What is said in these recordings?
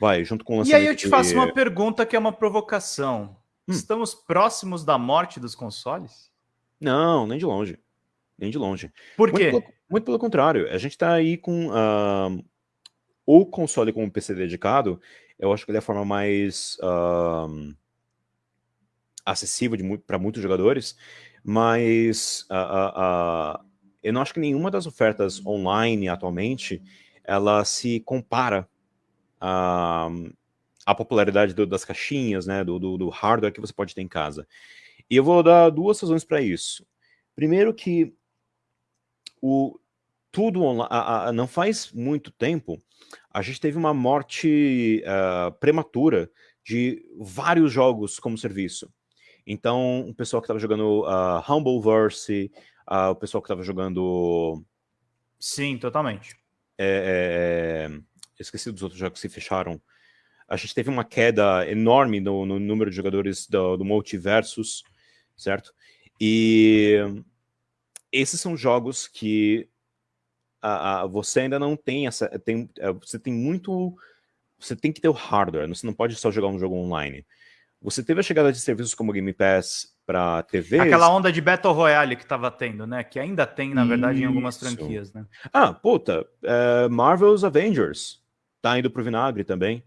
vai, junto com o lançamento... E aí eu te faço uma pergunta que é uma provocação. Hum. Estamos próximos da morte dos consoles? Não, nem de longe. Nem de longe. Por quê? Muito pelo, muito pelo contrário. A gente está aí com uh, o console com um PC dedicado, eu acho que ele é a forma mais uh, acessível para muitos jogadores, mas uh, eu não acho que nenhuma das ofertas online atualmente ela se compara à, à popularidade do, das caixinhas, né, do, do, do, hardware que você pode ter em casa. E eu vou dar duas razões para isso. Primeiro que o, tudo online, não faz muito tempo, a gente teve uma morte uh, prematura de vários jogos como serviço. Então, o pessoal que estava jogando uh, Humbleverse, uh, o pessoal que estava jogando... Sim, totalmente. É, é, é, esqueci dos outros jogos que se fecharam. A gente teve uma queda enorme no, no número de jogadores do, do Multiversus, certo? E esses são jogos que a, a, você ainda não tem essa... Tem, é, você tem muito... Você tem que ter o hardware, você não pode só jogar um jogo online. Você teve a chegada de serviços como Game Pass para TV. Aquela onda de Battle Royale que estava tendo, né? Que ainda tem, na verdade, Isso. em algumas franquias, né? Ah, puta, é, Marvel's Avengers tá indo pro vinagre também.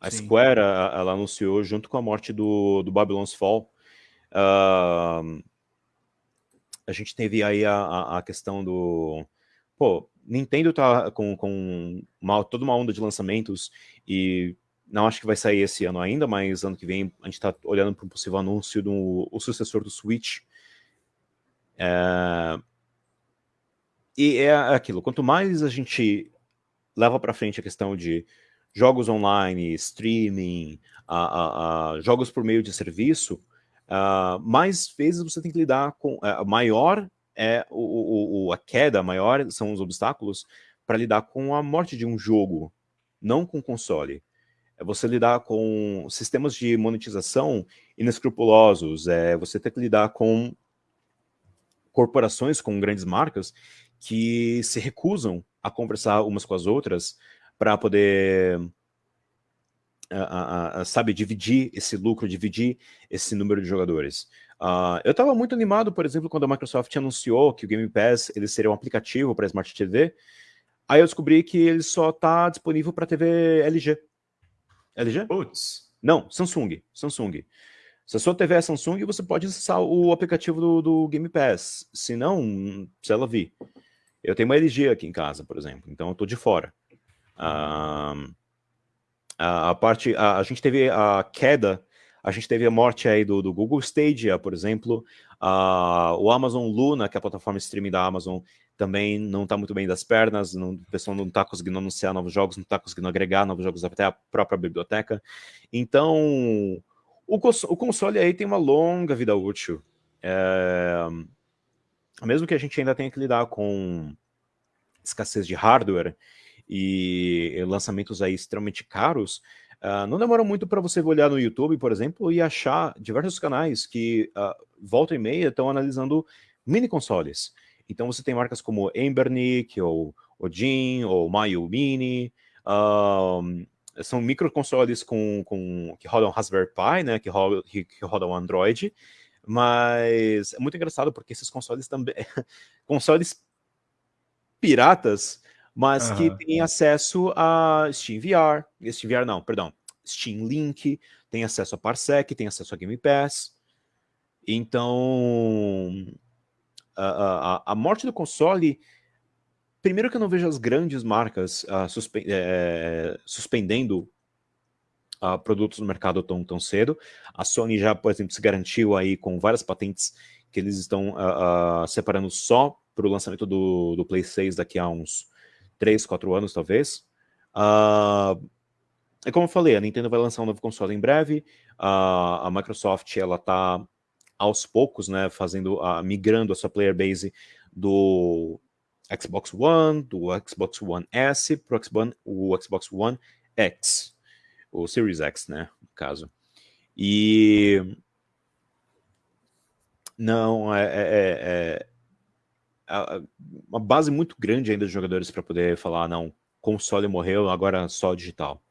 A Sim. Square, ela anunciou junto com a morte do, do Babylon's Fall. Uh, a gente teve aí a, a, a, questão do... Pô, Nintendo tá com, com uma, toda uma onda de lançamentos e não acho que vai sair esse ano ainda, mas ano que vem a gente está olhando para um possível anúncio do o sucessor do Switch. É... E é aquilo, quanto mais a gente leva para frente a questão de jogos online, streaming, a, jogos por meio de serviço, uh, mais vezes você tem que lidar com... Uh, maior é o, o, a queda, maior são os obstáculos para lidar com a morte de um jogo, não com console. É você lidar com sistemas de monetização inescrupulosos, é você ter que lidar com corporações, com grandes marcas, que se recusam a conversar umas com as outras para poder, a, a, sabe, dividir esse lucro, dividir esse número de jogadores. Uh, eu estava muito animado, por exemplo, quando a Microsoft anunciou que o Game Pass ele seria um aplicativo para Smart TV, aí eu descobri que ele só está disponível para TV LG. LG? Putz. Não, Samsung. Samsung. Se a sua TV é Samsung, você pode acessar o aplicativo do, do Game Pass. Se não, se ela vir. Eu tenho uma LG aqui em casa, por exemplo, então eu tô de fora. Ah, a, parte, a, a, gente teve a queda, a gente teve a morte aí do, do Google Stadia, por exemplo, a, o Amazon Luna, que é a plataforma streaming da Amazon, também não está muito bem das pernas, não, o pessoal não está conseguindo anunciar novos jogos, não está conseguindo agregar novos jogos até a própria biblioteca. Então, o, o console aí tem uma longa vida útil. É... Mesmo que a gente ainda tenha que lidar com escassez de hardware e lançamentos aí extremamente caros, uh, não demora muito para você olhar no YouTube, por exemplo, e achar diversos canais que uh, volta e meia estão analisando mini consoles. Então você tem marcas como Embernick, ou Odin, ou Mayu Mini, um, são microconsoles com, com, que rodam Raspberry Pi, né, que, rodam, que rodam Android, mas é muito engraçado porque esses consoles também, consoles piratas, mas uhum. que têm acesso a Steam VR, Steam VR não, perdão, Steam Link, tem acesso a Parsec, tem acesso a Game Pass, então a, a, a morte do console primeiro que eu não vejo as grandes marcas uh, suspe é, suspendendo uh, produtos no mercado tão, tão cedo. A Sony já, por exemplo, se garantiu aí com várias patentes que eles estão uh, separando só para o lançamento do, do Play 6 daqui a uns 3, 4 anos, talvez. é como eu falei, a Nintendo vai lançar um novo console em breve, a Microsoft ela está aos poucos, né, fazendo, uh, migrando a sua player base do Xbox One, do Xbox One S para o Xbox One X, o Series X, né, no caso. E não, é, é, é, é uma base muito grande ainda de jogadores para poder falar, não, console morreu, agora só digital.